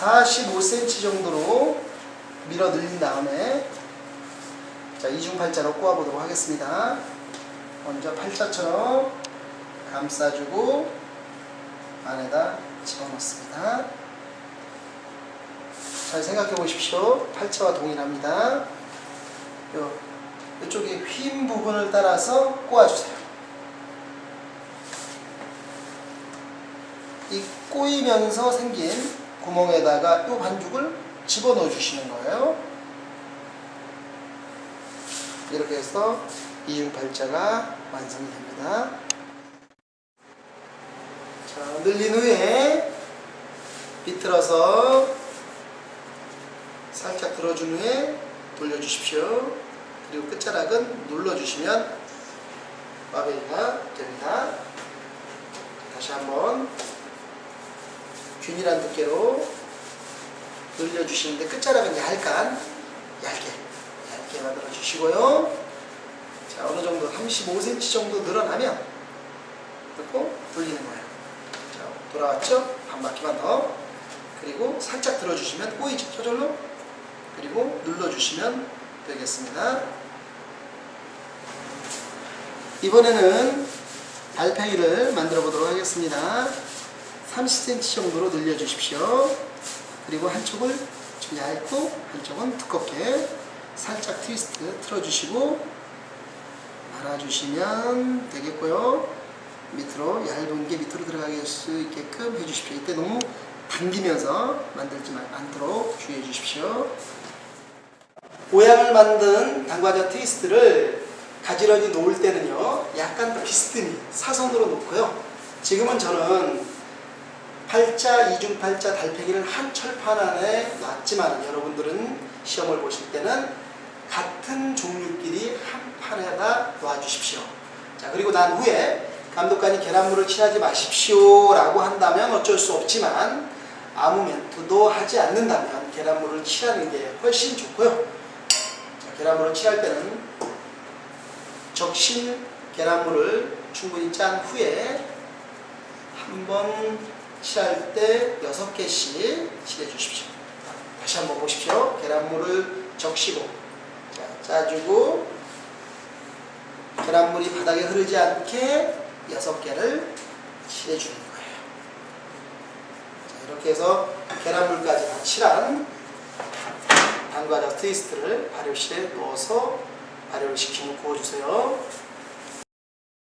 45cm 정도로 밀어 늘린 다음에 자 이중팔자로 꼬아보도록 하겠습니다. 먼저 팔자처럼 감싸주고 안에다 집어넣습니다. 잘 생각해 보십시오. 팔자와 동일합니다. 요, 이쪽에 휜 부분을 따라서 꼬아주세요. 이 꼬이면서 생긴 구멍에다가 이 반죽을 집어넣어 주시는 거예요. 이렇게 해서 이중팔자가 완성이 됩니다. 자, 늘린 후에 비틀어서 살짝 들어준 후에 돌려주십시오. 그리고 끝자락은 눌러주시면 마베이가 됩니다. 다시 한번 균일한 두께로 늘려주시는데 끝자락은 얇간 얇게 얇게 만들어 주시고요. 자 어느 정도 35cm 정도 늘어나면 그리고 돌리는 거예요. 자 돌아왔죠? 한 바퀴만 더 그리고 살짝 들어주시면 꼬이죠 저절로 그리고 눌러주시면 되겠습니다. 이번에는 달팽이를 만들어 보도록 하겠습니다. 30cm 정도로 늘려주십시오. 그리고 한쪽을 좀 얇고 한쪽은 두껍게 살짝 트위스트 틀어주시고 말아주시면 되겠고요. 밑으로 얇은 게 밑으로 들어가게 할수 있게끔 해주십시오. 이때 너무 당기면서 만들지 않도록 주의해 주십시오. 모양을 만든 당과자 트위스트를 가지런히 놓을 때는요 약간 비스듬히 사선으로 놓고요 지금은 저는 팔자, 이중 팔자 달팽이를 한 철판 안에 놨지만 여러분들은 시험을 보실 때는 같은 종류끼리 한 판에다 놔주십시오. 자 그리고 난 후에 감독관이 계란물을 칠하지 마십시오 라고 한다면 어쩔 수 없지만 아무 멘트도 하지 않는다면 계란물을 칠하는 게 훨씬 좋고요. 자, 계란물을 칠할 때는 적신 계란물을 충분히 짠 후에 한번 칠할 때 6개씩 칠해 주십시오. 다시 한번 보십시오. 계란물을 적시고 자, 짜주고 계란물이 바닥에 흐르지 않게 6개를 칠해 주는 거예요. 자, 이렇게 해서 계란물까지 다 칠한 단과자 트위스트를 발효실에 넣어서 발효를 시키고 구워주세요.